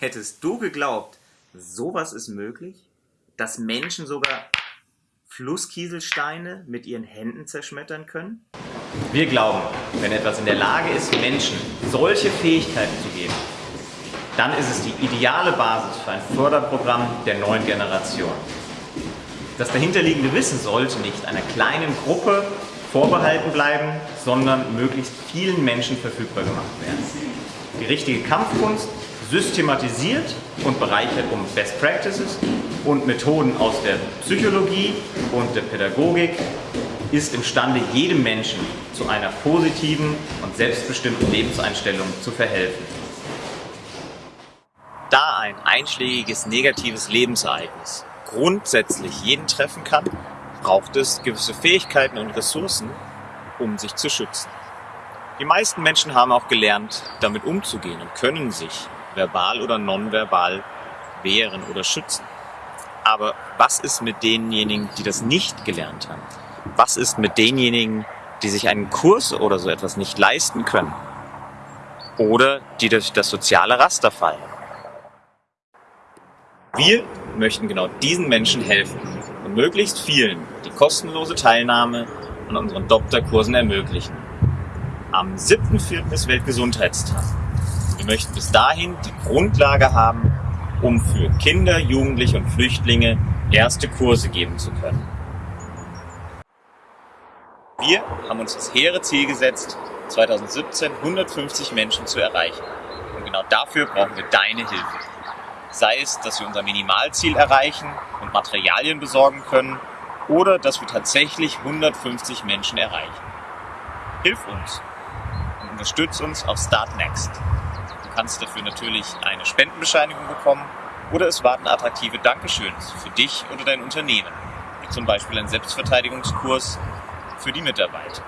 Hättest du geglaubt, sowas ist möglich? Dass Menschen sogar Flusskieselsteine mit ihren Händen zerschmettern können? Wir glauben, wenn etwas in der Lage ist, Menschen solche Fähigkeiten zu geben, dann ist es die ideale Basis für ein Förderprogramm der neuen Generation. Das dahinterliegende Wissen sollte nicht einer kleinen Gruppe vorbehalten bleiben, sondern möglichst vielen Menschen verfügbar gemacht werden. Die richtige Kampfkunst systematisiert und bereichert um Best Practices und Methoden aus der Psychologie und der Pädagogik ist imstande, jedem Menschen zu einer positiven und selbstbestimmten Lebenseinstellung zu verhelfen. Da ein einschlägiges negatives Lebensereignis grundsätzlich jeden treffen kann, braucht es gewisse Fähigkeiten und Ressourcen, um sich zu schützen. Die meisten Menschen haben auch gelernt, damit umzugehen und können sich verbal oder nonverbal wehren oder schützen. Aber was ist mit denjenigen, die das nicht gelernt haben? Was ist mit denjenigen, die sich einen Kurs oder so etwas nicht leisten können? Oder die durch das soziale Raster fallen? Wir möchten genau diesen Menschen helfen und möglichst vielen die kostenlose Teilnahme an unseren Doktorkursen ermöglichen. Am 7.4. ist Weltgesundheitstag. Wir möchten bis dahin die Grundlage haben, um für Kinder, Jugendliche und Flüchtlinge erste Kurse geben zu können. Wir haben uns das hehre Ziel gesetzt, 2017 150 Menschen zu erreichen. Und genau dafür brauchen wir deine Hilfe. Sei es, dass wir unser Minimalziel erreichen und Materialien besorgen können oder dass wir tatsächlich 150 Menschen erreichen. Hilf uns und unterstütz uns auf Start Next. Du kannst dafür natürlich eine Spendenbescheinigung bekommen oder es warten attraktive Dankeschöns für dich oder dein Unternehmen, wie zum Beispiel ein Selbstverteidigungskurs für die Mitarbeiter.